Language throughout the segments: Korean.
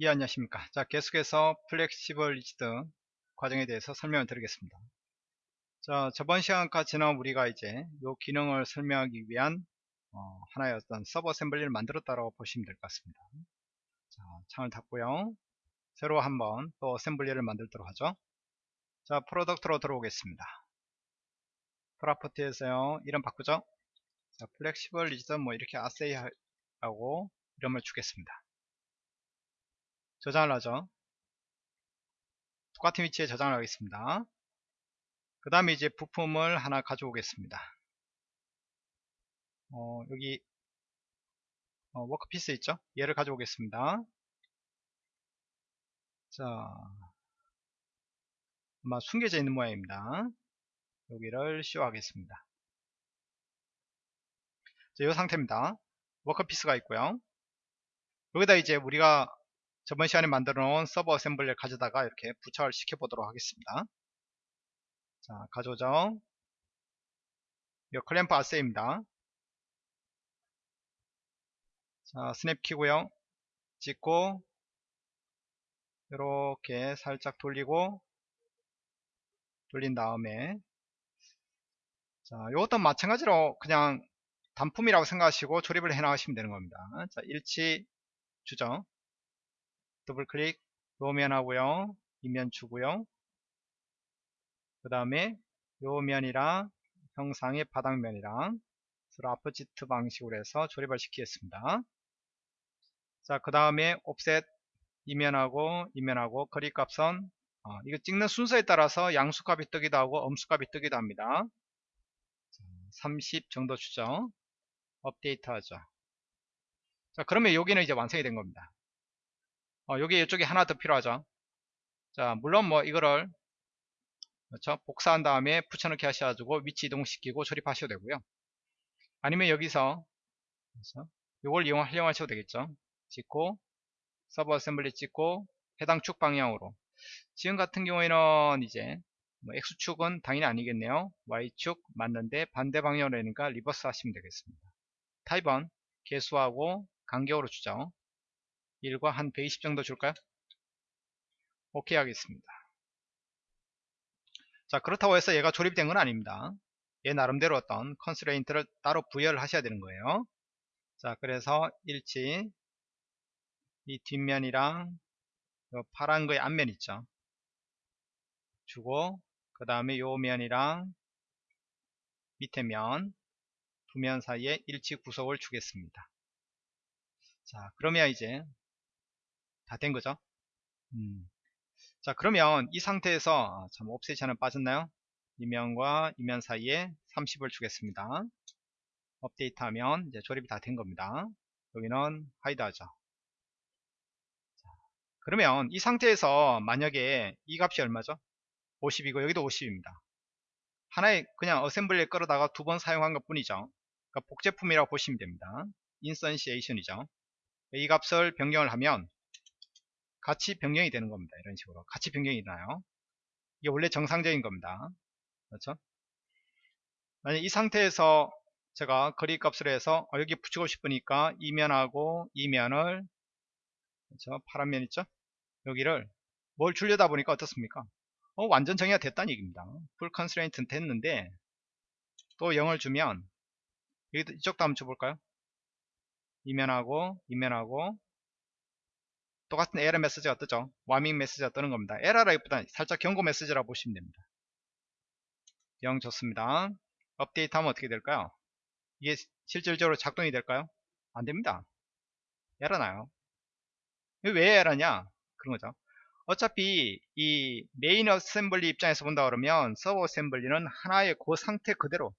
예 안녕하십니까. 자 계속해서 flexible rigid 과정에 대해서 설명을 드리겠습니다. 자 저번 시간까지는 우리가 이제 이 기능을 설명하기 위한 어, 하나의 어떤 sub assembly를 만들었다고 보시면 될 것 같습니다. 자 창을 닫고요. 새로 한번 또 assembly를 만들도록 하죠. 자 product로 들어오겠습니다. property에서요. 이름 바꾸죠. 자 flexible rigid 뭐 이렇게 assy 하고 이름을 주겠습니다 저장을 하죠. 똑같은 위치에 저장을 하겠습니다. 그 다음에 이제 부품을 하나 가져오겠습니다. 어, 여기 어, 워크피스 있죠? 얘를 가져오겠습니다. 자, 아마 숨겨져 있는 모양입니다. 여기를 씌워하겠습니다. 자, 이 상태입니다. workpiece가 있고요. 여기다 이제 우리가 저번 시간에 만들어 놓은 sub assembly를 가져다가 이렇게 부착을 시켜 보도록 하겠습니다. 자 가져오죠. 이 클램프 assy입니다. 자 snap 키고요. 찍고 이렇게 살짝 돌리고 돌린 다음에 자 이것도 마찬가지로 그냥 단품이라고 생각하시고 조립을 해 나가시면 되는 겁니다. 자 일치 주죠 더블 클릭 요면 하고요 이면 주고요. 그 다음에 요 면이랑 형상의 바닥면이랑 서로 아프지트 방식으로 해서 조립을 시키겠습니다. 자그 다음에 옵셋 이면하고 이면하고 거리값선 어, 이거 찍는 순서에 따라서 양수값이 뜨기도 하고 음수값이 뜨기도 합니다. 30 정도 주죠 업데이트 하죠. 자 그러면 여기는 이제 완성이 된 겁니다 어, 여기 이쪽에 하나 더 필요하죠. 자 물론 뭐 이거를 그렇죠? 복사한 다음에 붙여넣기 하셔가지고 위치 이동시키고 조립하셔도 되고요. 아니면 여기서 그렇죠? 이걸 이용 활용하셔도 되겠죠. 찍고 sub assembly 찍고 해당 축 방향으로. 지금 같은 경우에는 이제 뭐 X축은 당연히 아니겠네요. Y축 맞는데 반대 방향으로 되니까 reverse 하시면 되겠습니다. 타입은 개수하고 간격으로 주죠 1과 한 120 정도 줄까요? 오케이 하겠습니다. 자 그렇다고 해서 얘가 조립된 건 아닙니다. 얘 나름대로 어떤 constraint를 따로 부여를 하셔야 되는 거예요. 자 그래서 일치 이 뒷면이랑 파란 거의 앞면 있죠. 주고 그 다음에 요 면이랑 밑에 면 두 면 사이에 일치 구속을 주겠습니다. 자 그러면 이제 다 된 거죠. 음. 자 그러면 이 상태에서 아, 참 옵셋이 빠졌나요? 이면과 이면 사이에 30을 주겠습니다. 업데이트 하면 이제 조립이 다 된 겁니다. 여기는 hide 하죠. 자, 그러면 이 상태에서 만약에 이 값이 얼마죠? 50이고 여기도 50입니다. 하나의 그냥 assembly에 끌어다가 두 번 사용한 것 뿐이죠. 그러니까 복제품이라고 보시면 됩니다. 인선시에이션이죠. 이 값을 변경을 하면 같이 변경이 되는 겁니다. 이런 식으로 같이 변경이 나요. 이게 원래 정상적인 겁니다. 그렇죠? 만약 이 상태에서 제가 거리 값을 해서 어, 여기 붙이고 싶으니까 이면하고 이면을 그렇죠? 파란 면 있죠? 여기를 뭘 주려다 보니까 어떻습니까? 어, 완전 정의가 됐다는 얘기입니다. full constraint는 됐는데 또 0을 주면 여기 이쪽도 한번 줘볼까요? 이면하고 이면하고 똑같은 에러 메시지가 뜨죠. warning 메시지가 뜨는 겁니다. 에러라기보다 살짝 경고 메시지라고 보시면 됩니다. 0 좋습니다. 업데이트 하면 어떻게 될까요? 이게 실질적으로 작동이 될까요? 안됩니다. 에러 나요. 왜 에러냐? 그런 거죠. 어차피 이 main assembly 입장에서 본다 그러면 sub assembly는 하나의 그 상태 그대로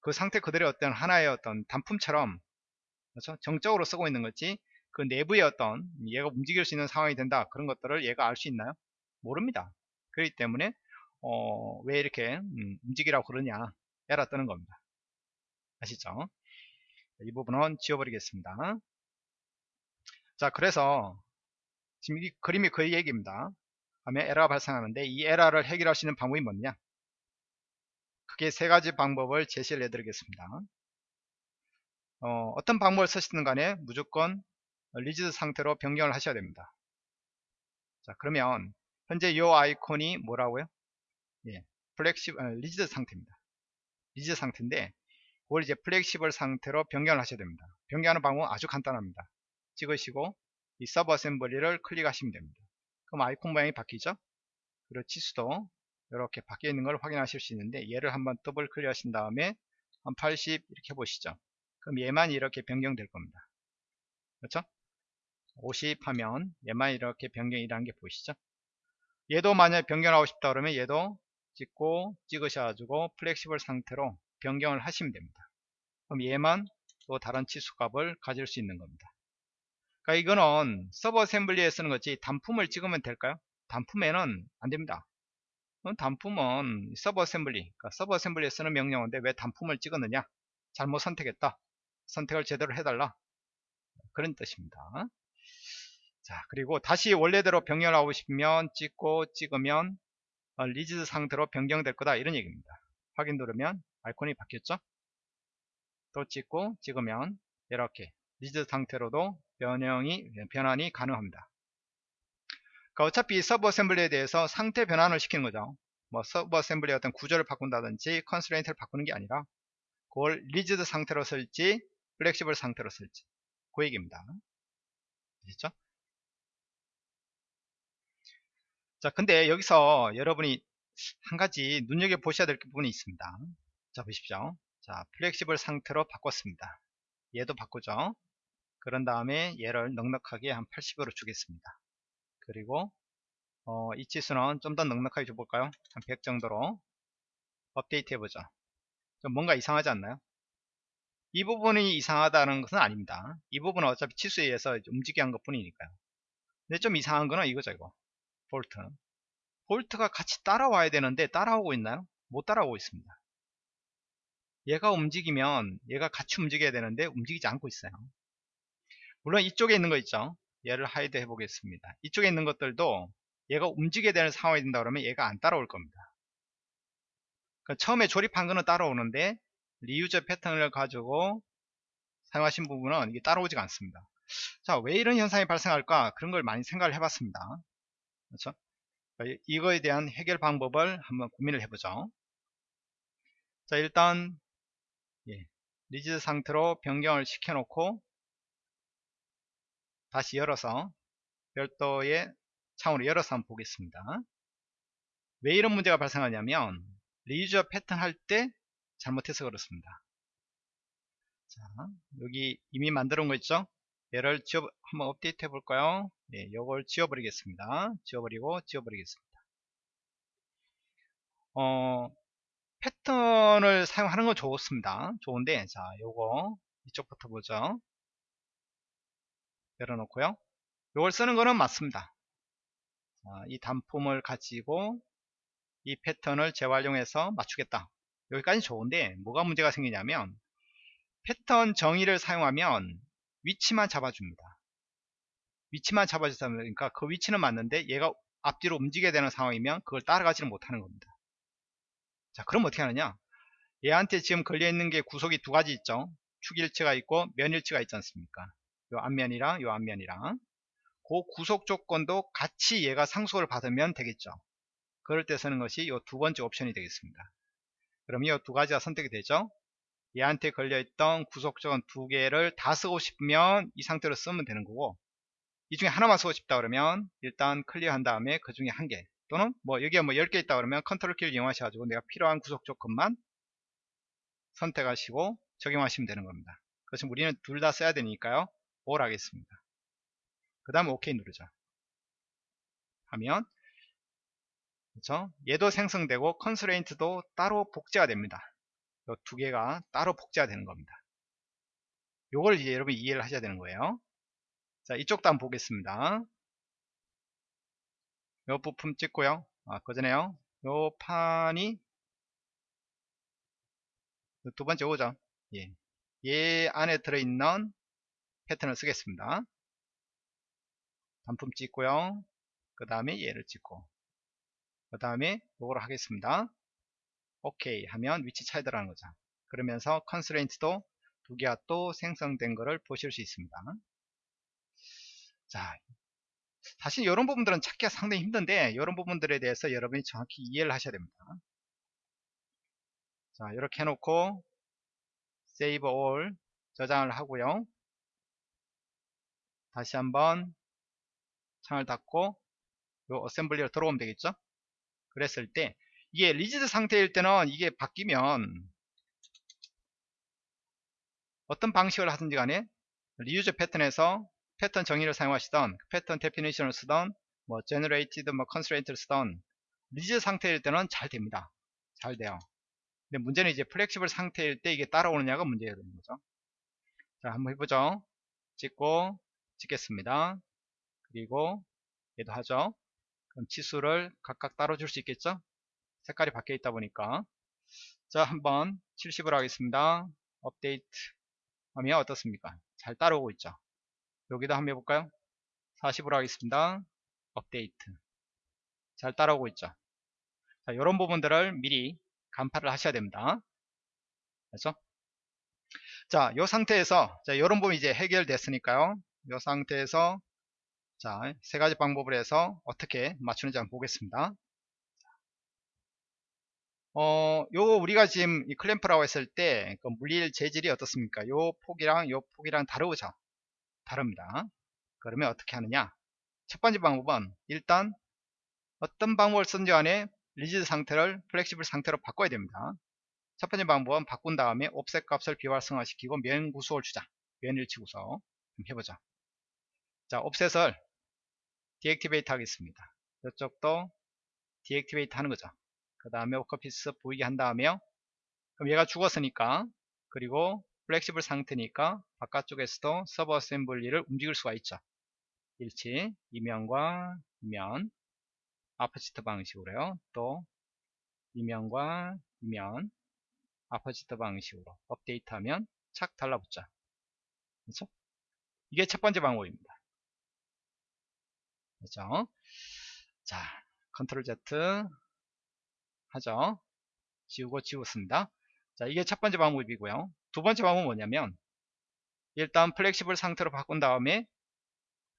그 상태 그대로 어떤 하나의 어떤 단품처럼 그렇죠? 정적으로 쓰고 있는 거지 그 내부의 어떤 얘가 움직일 수 있는 상황이 된다 그런 것들을 얘가 알 수 있나요? 모릅니다. 그렇기 때문에 어, 왜 이렇게 음, 움직이라고 그러냐 에라 뜨는 겁니다. 아시죠? 이 부분은 지워버리겠습니다. 자 그래서 지금 이 그림이 그 얘기입니다. 다음에 에러가 발생하는데 이 에러를 해결할 수 있는 방법이 뭐냐? 크게 세 가지 방법을 제시를 해드리겠습니다. 어떤 방법을 쓰시든 간에 무조건 rigid 상태로 변경을 하셔야 됩니다. 자 그러면 현재 이 아이콘이 뭐라고요? 예, flexible 아, rigid 상태입니다. rigid 상태인데 그걸 이제 flexible 상태로 변경을 하셔야 됩니다. 변경하는 방법은 아주 간단합니다. 찍으시고 이 sub assembly를 클릭하시면 됩니다. 그럼 아이콘 모양이 바뀌죠? 그리고 치수도 이렇게 바뀌어 있는 걸 확인하실 수 있는데 얘를 한번 더블 클릭하신 다음에 한 80 이렇게 해보시죠. 그럼 얘만 이렇게 변경될 겁니다. 그렇죠? 50 하면 얘만 이렇게 변경이라는 게 보이시죠? 얘도 만약에 변경하고 싶다 그러면 얘도 찍고 찍으셔가지고 flexible 상태로 변경을 하시면 됩니다. 그럼 얘만 또 다른 치수값을 가질 수 있는 겁니다. 그러니까 이거는 sub assembly에 쓰는 거지 단품을 찍으면 될까요? 단품에는 안 됩니다. 단품은 sub assembly, 그러니까 sub assembly에 쓰는 명령어인데 왜 단품을 찍었느냐? 잘못 선택했다. 선택을 제대로 해달라. 그런 뜻입니다. 자, 그리고 다시 원래대로 변경하고 싶으면 찍고 찍으면 어, rigid 상태로 변경될 거다. 이런 얘기입니다. 확인 누르면 아이콘이 바뀌었죠? 또 찍고 찍으면 이렇게 rigid 상태로도 변형이, 변환이 가능합니다. 그러니까 어차피 sub assembly에 대해서 상태 변환을 시키는 거죠. 뭐 sub assembly의 어떤 구조를 바꾼다든지 constraint를 바꾸는 게 아니라 그걸 rigid 상태로 쓸지 flexible 상태로 쓸지 그 얘기입니다. 아시죠? 자 근데 여기서 여러분이 한 가지 눈여겨 보셔야 될 부분이 있습니다. 자 보십시오. 자 flexible 상태로 바꿨습니다. 얘도 바꾸죠. 그런 다음에 얘를 넉넉하게 한 80으로 주겠습니다. 그리고 어, 이 치수는 좀 더 넉넉하게 줘볼까요? 한 100 정도로 업데이트 해보죠. 좀 뭔가 이상하지 않나요? 이 부분이 이상하다는 것은 아닙니다. 이 부분은 어차피 치수에 의해서 움직여 한것 뿐이니까요. 근데 좀 이상한 거는 이거죠, 이거. 볼트. 볼트가 같이 따라와야 되는데 따라오고 있나요? 못 따라오고 있습니다. 얘가 움직이면 얘가 같이 움직여야 되는데 움직이지 않고 있어요. 물론 이쪽에 있는 거 있죠. 얘를 hide 해 보겠습니다. 이쪽에 있는 것들도 얘가 움직여야 되는 상황이 된다 그러면 얘가 안 따라올 겁니다. 그러니까 처음에 조립한 거는 따라오는데 reuse pattern을 가지고 사용하신 부분은 이게 따라오지가 않습니다. 자, 왜 이런 현상이 발생할까? 그런 걸 많이 생각을 해봤습니다. 그렇죠? 그러니까 이거에 대한 해결 방법을 한번 고민을 해보죠. 자, 일단 예, rigid 상태로 변경을 시켜놓고 다시 열어서 별도의 창으로 열어서 한번 보겠습니다. 왜 이런 문제가 발생하냐면 reuse pattern 할 때 잘못해서 그렇습니다. 자, 여기 이미 만들어 놓은 거 있죠? 얘를 지워 한번 업데이트 해 볼까요? 네, 요걸 지워버리겠습니다. 지워버리고 지워버리겠습니다. 어, 패턴을 사용하는 건 좋습니다. 좋은데 자, 요거 이쪽부터 보죠. 열어놓고요. 요걸 쓰는 거는 맞습니다. 자, 이 단품을 가지고 이 패턴을 재활용해서 맞추겠다. 여기까지 좋은데 뭐가 문제가 생기냐면 패턴 정의를 사용하면 위치만 잡아줍니다. 위치만 잡아주다 보니까 그 위치는 맞는데 얘가 앞뒤로 움직여야 되는 상황이면 그걸 따라가지를 못하는 겁니다. 자 그럼 어떻게 하느냐 얘한테 지금 걸려있는 게 구속이 두 가지 있죠. 축일치가 있고 면일치가 있지 않습니까? 요 앞면이랑 요 앞면이랑 그 구속 조건도 같이 얘가 상속을 받으면 되겠죠. 그럴 때 쓰는 것이 이 두 번째 옵션이 되겠습니다. 그럼 이 두 가지가 선택이 되죠. 얘한테 걸려있던 구속 조건 두 개를 다 쓰고 싶으면 이 상태로 쓰면 되는 거고 이 중에 하나만 쓰고 싶다 그러면 일단 clear한 다음에 그 중에 한 개 또는 뭐 여기에 뭐 10개 있다 그러면 컨트롤 키를 이용하셔가지고 내가 필요한 구속 조건만 선택하시고 적용하시면 되는 겁니다. 그래서 우리는 둘 다 써야 되니까요. all 하겠습니다. 그 다음에 OK 누르죠. 하면 그렇죠? 얘도 생성되고 constraint도 따로 복제가 됩니다. 이 두 개가 따로 복제가 되는 겁니다. 요걸 이제 여러분이 이해를 하셔야 되는 거예요. 자, 이쪽도 한번 보겠습니다. 요 부품 찍고요. 아, 그 전에요. 요 판이 두 번째 오죠. 예. 얘 안에 들어있는 패턴을 쓰겠습니다. 단품 찍고요. 그 다음에 얘를 찍고 그 다음에 요거를 하겠습니다. 오케이 하면 위치 차이더라는 거죠. 그러면서 constraint도 두 개가 또 생성된 것을 보실 수 있습니다. 자, 사실 이런 부분들은 찾기가 상당히 힘든데 이런 부분들에 대해서 여러분이 정확히 이해를 하셔야 됩니다. 자 이렇게 해놓고 Save All 저장을 하고요. 다시 한번 창을 닫고 요 assembly로 들어오면 되겠죠. 그랬을 때 이게 rigid 상태일 때는 이게 바뀌면 어떤 방식을 하든지 간에 reuse pattern에서 패턴 정의를 사용하시던 pattern definition을 쓰던 뭐 generated 뭐 constraint를 쓰던 rigid 상태일 때는 잘 됩니다. 잘 돼요. 근데 문제는 이제 flexible 상태일 때 이게 따라오느냐가 문제가 되는 거죠. 자, 한번 해보죠. 찍고 찍겠습니다. 그리고 얘도 하죠. 그럼 치수를 각각 따로 줄 수 있겠죠? 색깔이 바뀌어 있다 보니까 자 한번 70으로 하겠습니다. 업데이트 하면 어떻습니까? 잘 따라오고 있죠. 여기도 한번 해볼까요? 40으로 하겠습니다. 업데이트 잘 따라오고 있죠. 자, 이런 부분들을 미리 간파를 하셔야 됩니다. 그렇죠? 자, 이 상태에서 자, 이런 부분이 이제 해결됐으니까요. 이 상태에서 자, 세 가지 방법을 해서 어떻게 맞추는지 한번 보겠습니다. 어, 요 우리가 지금 이 클램프라고 했을 때 그 물릴 재질이 어떻습니까? 요 폭이랑 요 폭이랑 다르죠? 다릅니다. 그러면 어떻게 하느냐? 첫 번째 방법은 일단 어떤 방법을 쓰던지 간에 rigid 상태를 flexible 상태로 바꿔야 됩니다. 첫 번째 방법은 바꾼 다음에 offset 값을 비활성화시키고 면 구속을 주자. 면 일치 구속. 해보자. 자, offset을 deactivate 하겠습니다. 이쪽도 deactivate 하는 거죠. 그 다음에 workpiece 보이게 한 다음에요. 그럼 얘가 죽었으니까 그리고 flexible 상태니까 바깥쪽에서도 sub assembly를 움직일 수가 있죠. 일치, 이 면과 이 면 opposite 방식으로요. 또 이 면과 이 면 opposite 방식으로 업데이트하면 착 달라붙죠. 그렇죠? 이게 첫 번째 방법입니다. 그렇죠? 자, control Z 하죠. 지우고 지웠습니다. 자, 이게 첫 번째 방법이고요. 두 번째 방법은 뭐냐면 일단 flexible 상태로 바꾼 다음에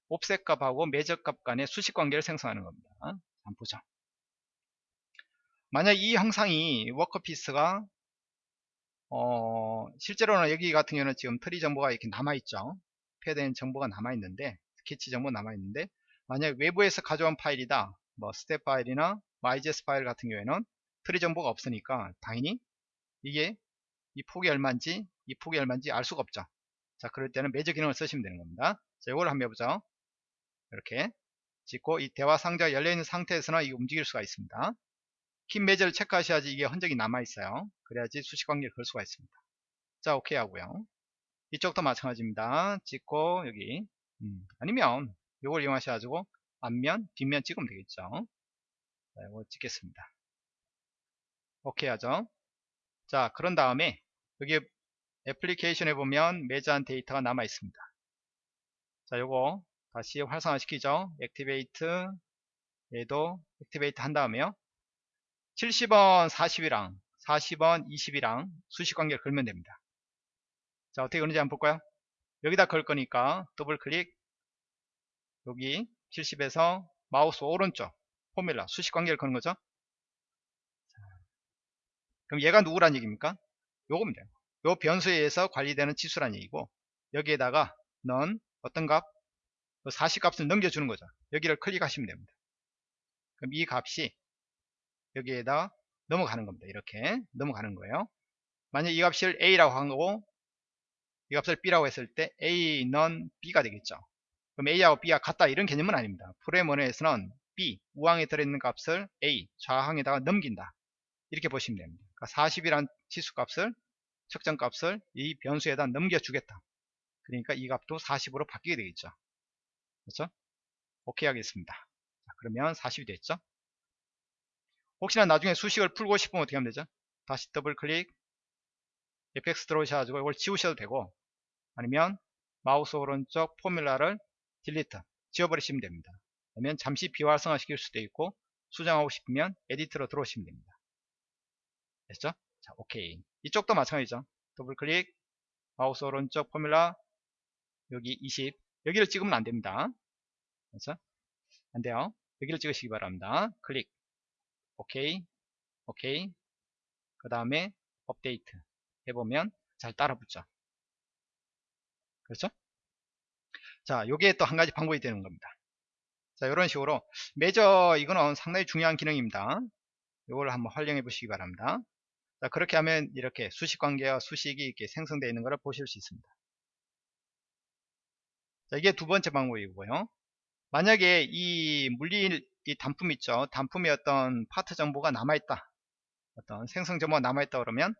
offset 값하고 measure 값 간의 수식 관계를 생성하는 겁니다. 한번 보죠. 만약 이 형상이 workpiece가 어, 실제로는 여기 같은 경우는 지금 트리 정보가 이렇게 남아있죠. 패드엔 정보가 남아있는데 스케치 정보 남아있는데 만약 외부에서 가져온 파일이다. 뭐 스텝 파일이나 IGES 파일 같은 경우에는 트리 정보가 없으니까 당연히 이게 이 폭이 얼마인지 이 폭이 얼마인지 알 수가 없죠. 자 그럴 때는 measure 기능을 쓰시면 되는 겁니다. 자 이걸 한번 해보죠. 이렇게 찍고 이 대화 상자가 열려있는 상태에서는 이게 움직일 수가 있습니다. keep measure를 체크하셔야지 이게 흔적이 남아있어요. 그래야지 수식관계를 걸 수가 있습니다. 자 오케이 하고요. 이쪽도 마찬가지입니다. 찍고 여기 음, 아니면 이걸 이용하셔 가지고 앞면 뒷면 찍으면 되겠죠. 자, 이거 찍겠습니다. 오케이 하죠. 자, 그런 다음에 여기 애플리케이션에 보면 measure한 데이터가 남아 있습니다. 자, 요거 다시 활성화 시키죠. activate 얘도 activate 한 다음에요. 70은 40이랑 40은 20이랑 수식 관계를 걸면 됩니다. 자, 어떻게 그런지 한번 볼까요? 여기다 걸 거니까 더블 클릭 여기 70에서 마우스 오른쪽 formula 수식 관계를 거는 거죠. 그럼 얘가 누구란 얘기입니까? 요겁니다. 요 변수에 의해서 관리되는 치수란 얘기고 여기에다가 넌 어떤 값? 40 값을 넘겨주는 거죠. 여기를 클릭하시면 됩니다. 그럼 이 값이 여기에다 넘어가는 겁니다. 이렇게 넘어가는 거예요. 만약 이 값을 A라고 한 거고 이 값을 B라고 했을 때 A, 넌 B가 되겠죠. 그럼 A하고 B가 같다 이런 개념은 아닙니다. 프로그램 원에서는 B, 우항에 들어있는 값을 A, 좌항에다가 넘긴다. 이렇게 보시면 됩니다. 그러니까 40이란 치수값을 측정값을 이 변수에다 넘겨주겠다. 그러니까 이 값도 40으로 바뀌게 되겠죠. 그렇죠? 오케이 하겠습니다. 자, 그러면 40이 됐죠? 혹시나 나중에 수식을 풀고 싶으면 어떻게 하면 되죠? 다시 더블 클릭 FX 들어오셔가지고 이걸 지우셔도 되고 아니면 마우스 오른쪽 formula를 delete 지워버리시면 됩니다. 그러면 잠시 비활성화 시킬 수도 있고 수정하고 싶으면 edit로 들어오시면 됩니다. 됐죠? 자, 오케이. 이쪽도 마찬가지죠. 더블 클릭, 마우스 오른쪽 포뮬라, 여기 20. 여기를 찍으면 안 됩니다. 그렇죠? 안 돼요. 여기를 찍으시기 바랍니다. 클릭. 오케이. 오케이. 그 다음에 업데이트 해보면 잘 따라 붙죠. 그렇죠? 자, 요게 또 한 가지 방법이 되는 겁니다. 자, 이런 식으로 매저 이거는 상당히 중요한 기능입니다. 이걸 한번 활용해 보시기 바랍니다. 자, 그렇게 하면 이렇게 수식 관계와 수식이 이렇게 생성되어 있는 것을 보실 수 있습니다. 자, 이게 두 번째 방법이고요. 만약에 이 물리 이 단품 있죠. 단품의 어떤 파트 정보가 남아있다. 어떤 생성 정보가 남아있다 그러면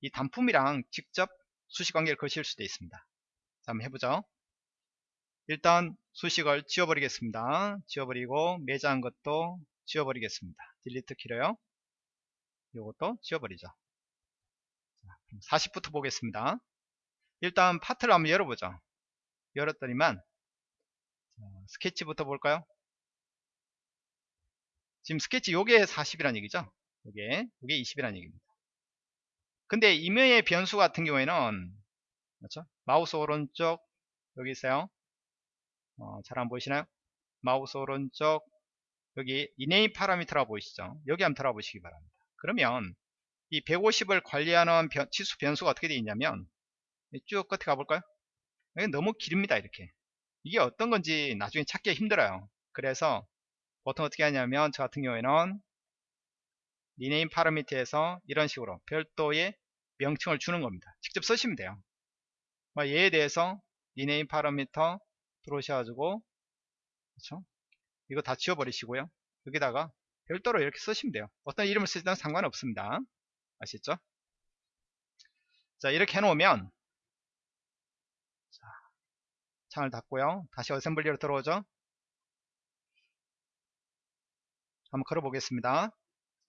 이 단품이랑 직접 수식 관계를 거실 수도 있습니다. 자, 한번 해보죠. 일단 수식을 지워버리겠습니다. 지워버리고 매장한 것도 지워버리겠습니다. delete 키로요. 이것도 지워버리죠. 자, 40부터 보겠습니다. 일단 파트를 한번 열어보죠. 열었더니만 자, 스케치부터 볼까요? 지금 스케치 요게 40이란 얘기죠. 요게 요게 20이란 얘기입니다. 근데 임의의 변수 같은 경우에는 그렇죠? 마우스 오른쪽 여기 있어요. 어, 잘 안 보이시나요? 마우스 오른쪽 여기 rename parameter라고 보이시죠? 여기 한번 들어가 보시기 바랍니다. 그러면 이 150을 관리하는 변, 치수 변수가 어떻게 되어 있냐면 쭉 끝에 가볼까요? 너무 깁니다 이렇게. 이게 어떤 건지 나중에 찾기 힘들어요. 그래서 보통 어떻게 하냐면 저 같은 경우에는 rename parameter에서 이런 식으로 별도의 명칭을 주는 겁니다. 직접 쓰시면 돼요. 뭐 얘에 대해서 rename parameter 들어오셔가지고 그렇죠? 이거 다 지워버리시고요. 여기다가 별도로 이렇게 쓰시면 돼요. 어떤 이름을 쓰든 상관없습니다. 아시죠? 자 이렇게 해놓으면 자, 창을 닫고요. 다시 assembly로 들어오죠? 한번 걸어 보겠습니다.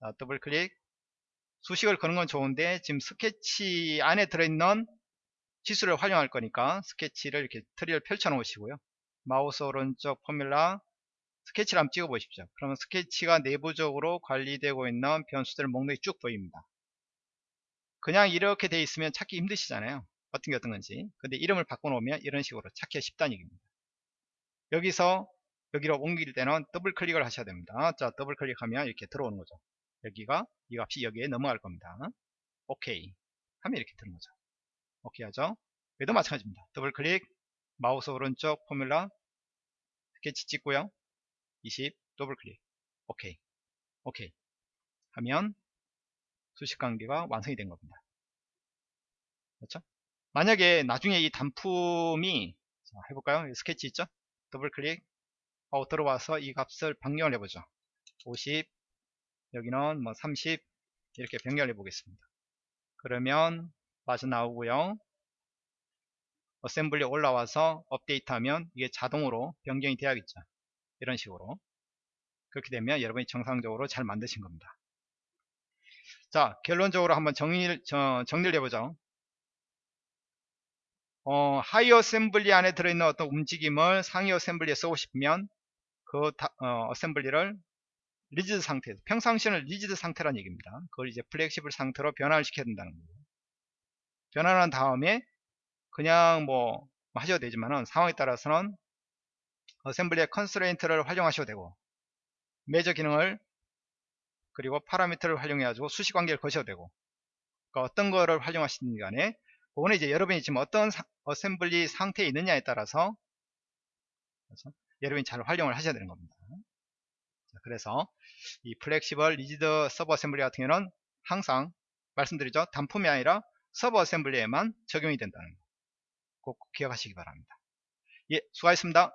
자, 더블 클릭. 수식을 거는 건 좋은데 지금 스케치 안에 들어있는 치수를 활용할 거니까 스케치를 이렇게 트리를 펼쳐 놓으시고요. 마우스 오른쪽 formula 스케치를 한번 찍어 보십시오. 그러면 스케치가 내부적으로 관리되고 있는 변수들 목록이 쭉 보입니다. 그냥 이렇게 돼 있으면 찾기 힘드시잖아요. 어떤 게 어떤 건지. 근데 이름을 바꿔놓으면 이런 식으로 찾기가 쉽다는 얘기입니다. 여기서 여기로 옮길 때는 더블 클릭을 하셔야 됩니다. 자 더블 클릭하면 이렇게 들어오는 거죠. 여기가 이 값이 여기에 넘어갈 겁니다. 오케이 하면 이렇게 되는 거죠. 오케이 하죠? 여기도 마찬가지입니다. 더블 클릭 마우스 오른쪽 formula 스케치 찍고요 20 더블 클릭. 오케이. 오케이. 하면 수식 관계가 완성이 된 겁니다. 그렇죠? 만약에 나중에 이 단품이 자, 해볼까요? 스케치 있죠? 더블 클릭. 하고 들어와서 이 값을 변경을 해보죠. 50 여기는 뭐 30 이렇게 변경을 해 보겠습니다. 그러면 빠져나오고요. 어셈블리 올라와서 업데이트 하면 이게 자동으로 변경이 돼야겠죠 이런 식으로. 그렇게 되면 여러분이 정상적으로 잘 만드신 겁니다. 자 결론적으로 한번 정리를, 저, 정리를 해보죠. 어, 하위 assembly 안에 들어있는 어떤 움직임을 상위 assembly에 쓰고 싶으면 그 다, 어, assembly를 rigid 상태 평상시에는 rigid 상태란 얘기입니다. 그걸 이제 flexible 상태로 변화를 시켜야 된다는 거예요. 변화한 다음에 그냥 뭐 하셔도 되지만은 상황에 따라서는 assembly의 constraint를 활용하셔도 되고 measure 기능을 그리고 파라미터를 활용해 가지고 수식 관계를 거셔도 되고 그러니까 어떤 거를 활용하시는 간에 그거는 이제 여러분이 지금 어떤 사, assembly 상태에 있느냐에 따라서 그렇죠? 여러분이 잘 활용을 하셔야 되는 겁니다. 자, 그래서 이 flexible rigid sub assembly 같은 경우는 항상 말씀드리죠. 단품이 아니라 sub assembly에만 적용이 된다는 거. 꼭 기억하시기 바랍니다. 예 수고하셨습니다